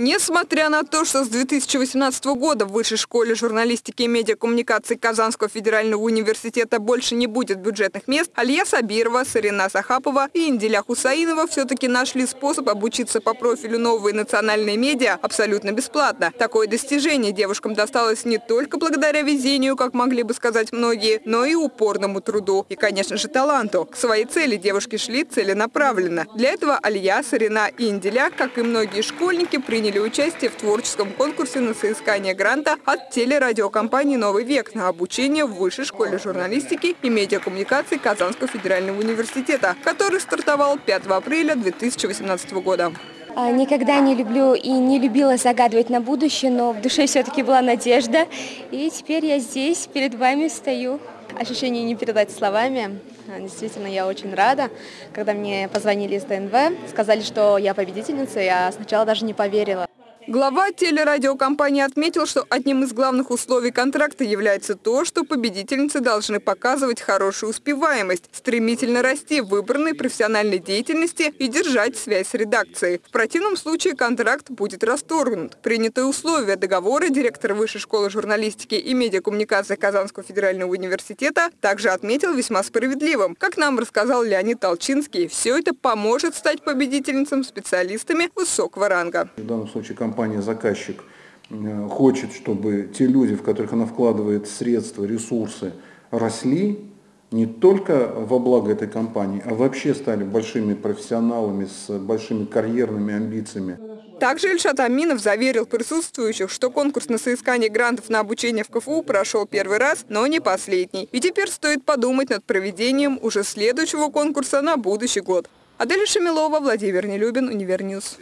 Несмотря на то, что с 2018 года в Высшей школе журналистики и медиакоммуникации Казанского федерального университета больше не будет бюджетных мест, Алия Сабирова, Сарина Сахапова и Инделя Хусаинова все-таки нашли способ обучиться по профилю новые национальные медиа абсолютно бесплатно. Такое достижение девушкам досталось не только благодаря везению, как могли бы сказать многие, но и упорному труду. И, конечно же, таланту. К своей цели девушки шли целенаправленно. Для этого Алия, Сарина и Инделя, как и многие школьники, приняли приняли участие в творческом конкурсе на соискание гранта от телерадиокомпании «Новый век» на обучение в Высшей школе журналистики и медиакоммуникации Казанского федерального университета, который стартовал 5 апреля 2018 года. А, никогда не люблю и не любила загадывать на будущее, но в душе все-таки была надежда. И теперь я здесь, перед вами стою. Ощущение не передать словами. Действительно, я очень рада. Когда мне позвонили из ДНВ, сказали, что я победительница, я сначала даже не поверила. Глава телерадиокомпании отметил, что одним из главных условий контракта является то, что победительницы должны показывать хорошую успеваемость, стремительно расти в выбранной профессиональной деятельности и держать связь с редакцией. В противном случае контракт будет расторгнут. Принятые условия договора директор Высшей школы журналистики и медиакоммуникации Казанского федерального университета также отметил весьма справедливым. Как нам рассказал Леонид Толчинский, все это поможет стать победительницам специалистами высокого ранга. В данном случае компания компания-заказчик э, хочет, чтобы те люди, в которых она вкладывает средства, ресурсы, росли не только во благо этой компании, а вообще стали большими профессионалами с большими карьерными амбициями. Также Ильшат Аминов заверил присутствующих, что конкурс на соискание грантов на обучение в КФУ прошел первый раз, но не последний. И теперь стоит подумать над проведением уже следующего конкурса на будущий год. Адель Шамилова, Владимир Нелюбин, Универньюз.